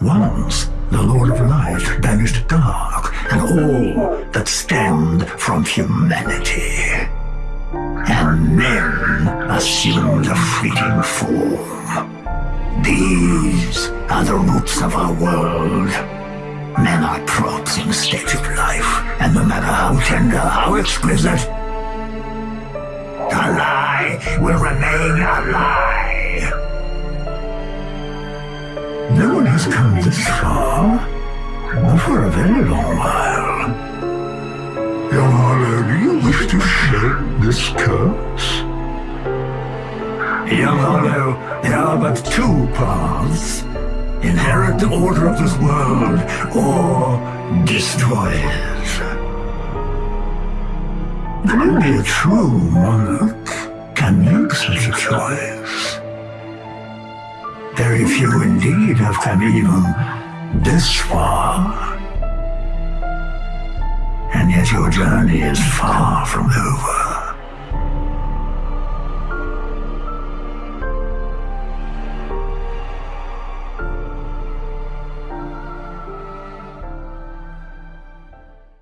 Once, the Lord of Light banished dark and all that stemmed from humanity. And men assumed a fleeting form. These are the roots of our world. Men are props in state of life, and no matter how tender, how exquisite, a lie will remain a lie. Has come this far, not for a very long while. Young Hollow, do you wish to shed this curse? Young Hollow, there are but two paths. Inherit the order of this world, or destroy it. Only a true monarch can make such a choice. Very few indeed have come even this far. And yet your journey is far from over.